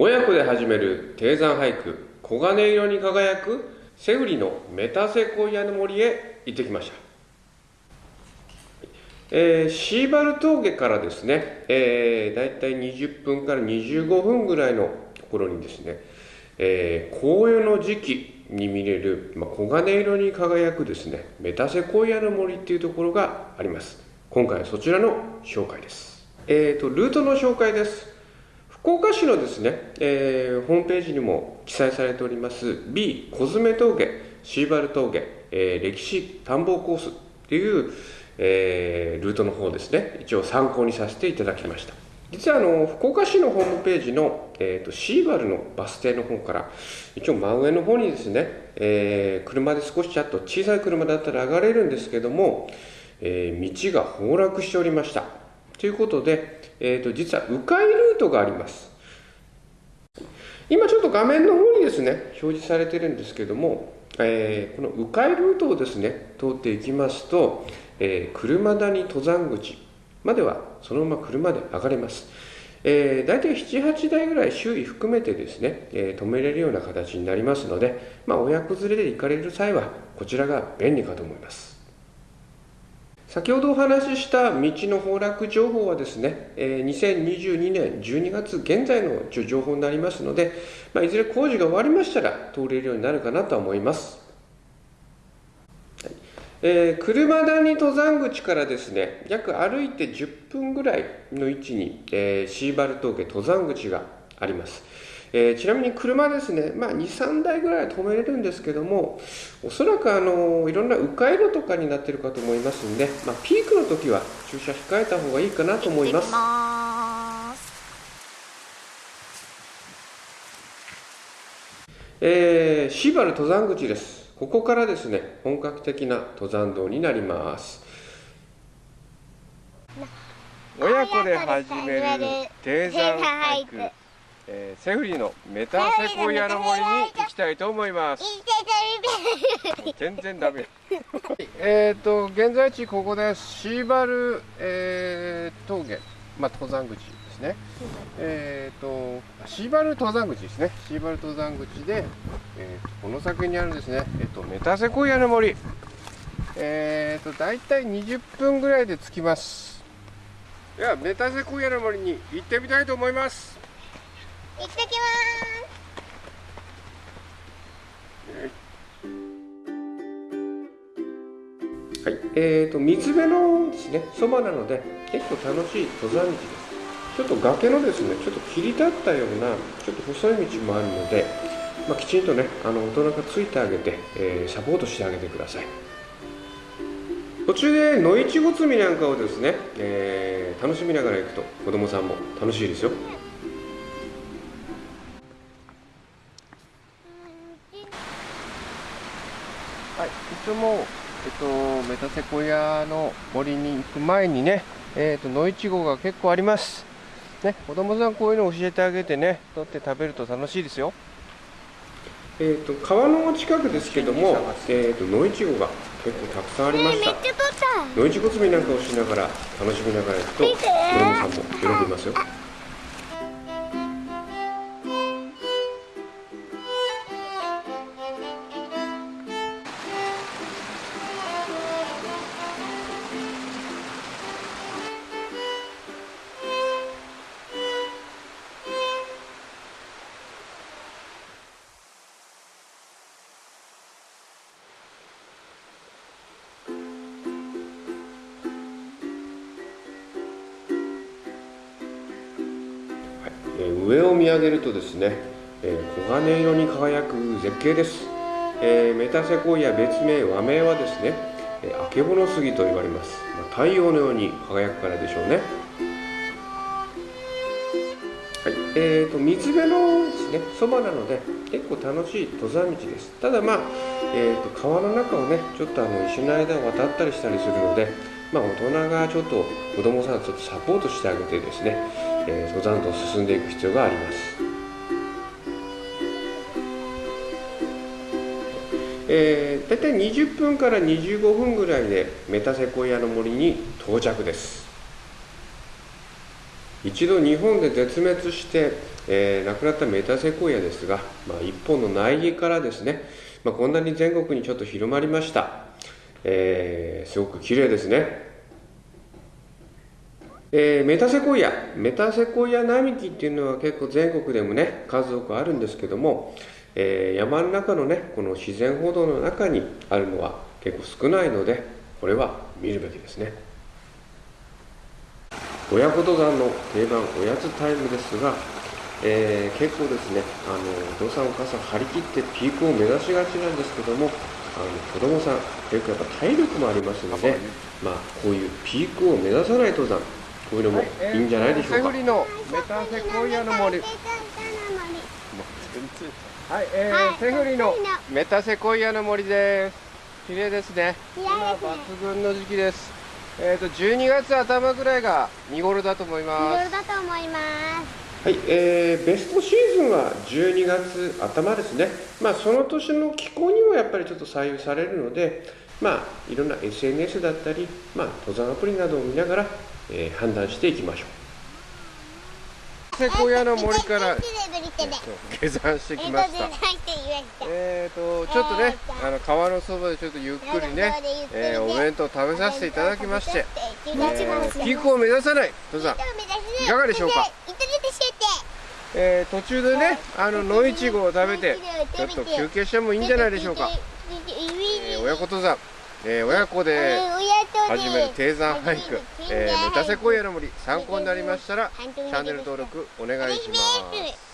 親子で始める低山俳句黄金色に輝くセウリのメタセコイアの森へ行ってきました、えー、シーバル峠からですね、えー、だいたい20分から25分ぐらいのところにですね、えー、紅葉の時期に見れる、まあ、黄金色に輝くですねメタセコイアの森っていうところがあります。今回はそちらの紹介です。えーとルートの紹介です。福岡市のですね、えー、ホームページにも記載されております B コズメ峠シーバル峠、えー、歴史探訪コースっていう、えー、ルートの方ですね一応参考にさせていただきました。実はあの福岡市のホームページの、えーと、シーバルのバス停の方から一応真上の方にですね、えー、車で少しちょっと小さい車だったら上がれるんですけども、えー、道が崩落しておりました。ということで、えーと、実は迂回トがあります。今ちょっと画面の方にですね表示されてるんですけども、えー、この迂回ルートをですね通っていきますと、えー、車谷登山口まではそのまま車で上がれます、えー、大体78台ぐらい周囲含めてですね、えー、止めれるような形になりますので、まあ、親子連れで行かれる際はこちらが便利かと思います。先ほどお話しした道の崩落情報はですね、2022年12月現在の情報になりますので、まあ、いずれ工事が終わりましたら通れるようになるかなとは思います。はいえー、車谷登山口からですね、約歩いて10分ぐらいの位置に、えー、シーバル峠登山口があります。えー、ちなみに車ですね、まあ、2、3台ぐらい止めれるんですけども、おそらくあのいろんな迂回路とかになってるかと思いますんで、まあ、ピークの時は駐車控えた方がいいかなと思います。ますえー、シーバル登山口です。ここからですね、本格的な登山道になります。親子で始める低山ハイク。えー、セフリのメタセコイアの森に行きたいと思います。全然ダメ。えっと現在地ここですシーバル、えー、峠。まあ登山口ですね、えっ、ー、とシーバル登山口ですね。シーバル登山口で、えー、この先にあるですね。えっ、ー、とメタセコイアの森えっ、と大体20分ぐらいで着きます。ではメタセコイアの森に行ってみたいと思いますえーと、水辺のですね、そばなので結構楽しい登山道です。ちょっと崖のですね、ちょっと切り立ったような、ちょっと細い道もあるので、まあ、きちんとね、あの大人がついてあげて、えー、サポートしてあげてください。途中で野いちご摘みなんかをですね、えー、楽しみながら行くと子供さんも楽しいですよ。はい、いつも、えっと、メタセコイアの森に行く前にね、えっと、野いちごが結構あります。ね、子供さんこういうの教えてあげてね、取って食べると楽しいですよ。えーと、川の近くですけども、えーと、野いちごが結構たくさんありました。野いちご摘みなんかをしながら楽しみながら行くと子供さんも喜びますよ。上を見上げるとですね、え、黄金色に輝く絶景です、え、メタセコイア別名和名はですね、え、あけぼの杉と言われます、まあ、太陽のように輝くからでしょうね。はい。えーと、水辺のですねそばなので結構楽しい登山道です。ただまあ、えーと、と川の中をねちょっとあの石の間を渡ったりしたりするのでまあ、大人がちょっと子供さんちょっとサポートしてあげてですね、え、登山道を進んでいく必要があります。えー、大体20分から25分ぐらいでメタセコイアの森に到着です。一度日本で絶滅して、えー亡くなったメタセコイアですが、まあ、一本の苗木からですね、まあ、こんなに全国にちょっと広まりました、えーすごく綺麗ですねえーメタセコイアメタセコイア並木っていうのは結構全国でもね数多くあるんですけども、えー山の中のねこの自然歩道の中にあるのは結構少ないのでこれは見るべきですね。親子登山の定番おやつタイムですが、えー結構ですねあのお父さんお母さん張り切ってピークを目指しがちなんですけどもあの子供さん結構やっぱ体力もありますので、まあ、こういうピークを目指さない登山こういうのもいいんじゃないでしょうか、セフリのメタセコイアの森。はい、えーはいセフリのメタセコイアの森です。綺麗ですね。綺今抜群の時期です。えっ、と12月頭ぐらいが見頃だと思いいます。ろいろだと思いますはい、えーベストシーズンは12月頭ですね、まあ、その年の気候にもやっぱりちょっと左右されるので、まあ、いろんな SNS だったり、まあ、登山アプリなどを見ながら、えー判断していきましょセコイアの森から下山してえっときました。入っーとちょっとね、あの川のそばでちょっとゆっくりね、えーお弁当食べさせていただきまして、えーピークを目指さない登山、いかがでしょうかえー途中でね、あの野いちごを食べて、ちょっと休憩してもいいんじゃないでしょうか。えー親子登山、えー親子で始める低山ハイク、えーメタセコイアの森参考になりましたらチャンネル登録お願いします。